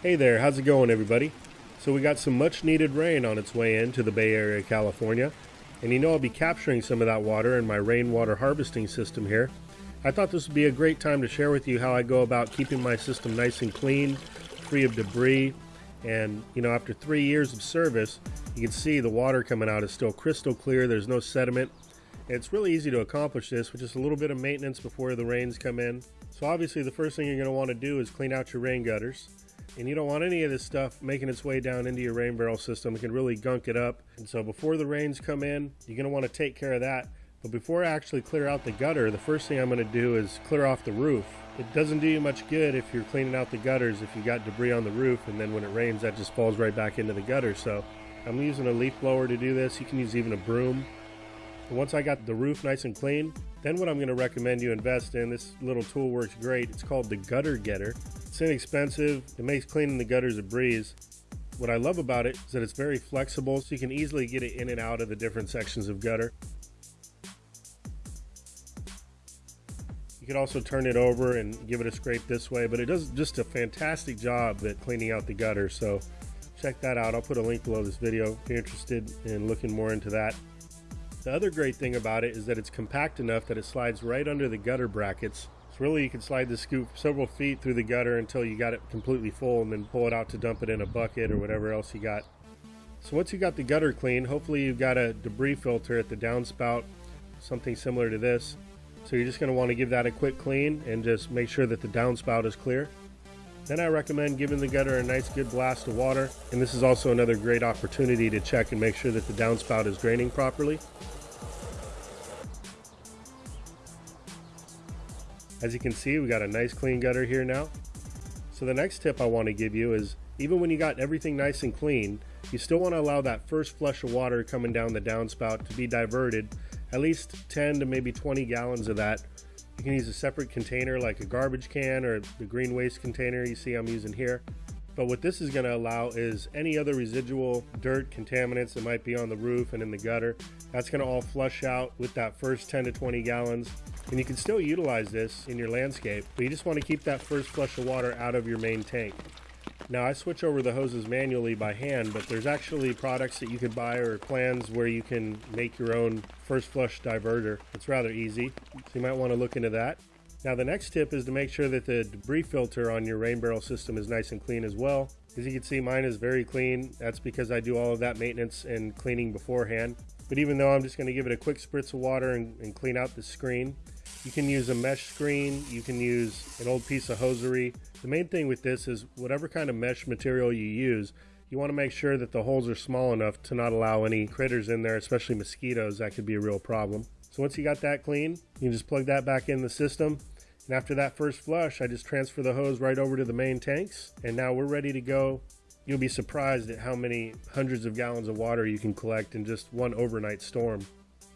Hey there, how's it going, everybody? So, we got some much needed rain on its way into the Bay Area, California, and you know I'll be capturing some of that water in my rainwater harvesting system here. I thought this would be a great time to share with you how I go about keeping my system nice and clean, free of debris, and you know, after three years of service, you can see the water coming out is still crystal clear, there's no sediment. It's really easy to accomplish this with just a little bit of maintenance before the rains come in. So obviously the first thing you're going to want to do is clean out your rain gutters and you don't want any of this stuff making its way down into your rain barrel system. It can really gunk it up. And so before the rains come in, you're going to want to take care of that. But before I actually clear out the gutter, the first thing I'm going to do is clear off the roof. It doesn't do you much good if you're cleaning out the gutters if you got debris on the roof and then when it rains that just falls right back into the gutter. So I'm using a leaf blower to do this. You can use even a broom. And once I got the roof nice and clean, then what I'm going to recommend you invest in, this little tool works great. It's called the Gutter Getter. It's inexpensive. It makes cleaning the gutters a breeze. What I love about it is that it's very flexible, so you can easily get it in and out of the different sections of gutter. You can also turn it over and give it a scrape this way, but it does just a fantastic job at cleaning out the gutter. So check that out. I'll put a link below this video if you're interested in looking more into that. The other great thing about it is that it's compact enough that it slides right under the gutter brackets. So really you can slide the scoop several feet through the gutter until you got it completely full and then pull it out to dump it in a bucket or whatever else you got. So once you got the gutter clean, hopefully you've got a debris filter at the downspout, something similar to this. So you're just going to want to give that a quick clean and just make sure that the downspout is clear. Then I recommend giving the gutter a nice good blast of water. And this is also another great opportunity to check and make sure that the downspout is draining properly. As you can see, we got a nice clean gutter here now. So the next tip I want to give you is even when you got everything nice and clean, you still want to allow that first flush of water coming down the downspout to be diverted, at least 10 to maybe 20 gallons of that. You can use a separate container like a garbage can or the green waste container you see I'm using here. But what this is going to allow is any other residual dirt contaminants that might be on the roof and in the gutter, that's going to all flush out with that first 10 to 20 gallons and you can still utilize this in your landscape, but you just want to keep that first flush of water out of your main tank. Now I switch over the hoses manually by hand, but there's actually products that you can buy or plans where you can make your own first flush diverter. It's rather easy, so you might want to look into that. Now the next tip is to make sure that the debris filter on your rain barrel system is nice and clean as well. As you can see mine is very clean. That's because I do all of that maintenance and cleaning beforehand. But even though I'm just going to give it a quick spritz of water and, and clean out the screen, you can use a mesh screen, you can use an old piece of hosiery. The main thing with this is whatever kind of mesh material you use, you want to make sure that the holes are small enough to not allow any critters in there, especially mosquitoes. That could be a real problem. So once you got that clean, you just plug that back in the system. And after that first flush, I just transfer the hose right over to the main tanks. And now we're ready to go. You'll be surprised at how many hundreds of gallons of water you can collect in just one overnight storm.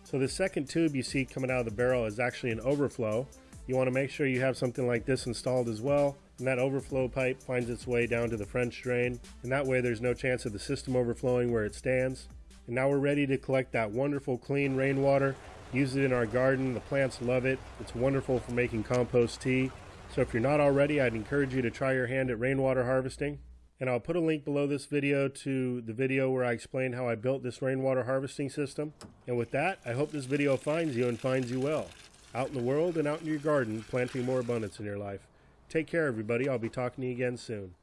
So the second tube you see coming out of the barrel is actually an overflow. You want to make sure you have something like this installed as well. And that overflow pipe finds its way down to the French drain. And that way there's no chance of the system overflowing where it stands. And now we're ready to collect that wonderful clean rainwater. Use it in our garden. The plants love it. It's wonderful for making compost tea. So if you're not already, I'd encourage you to try your hand at rainwater harvesting. And I'll put a link below this video to the video where I explain how I built this rainwater harvesting system. And with that, I hope this video finds you and finds you well. Out in the world and out in your garden, planting more abundance in your life. Take care, everybody. I'll be talking to you again soon.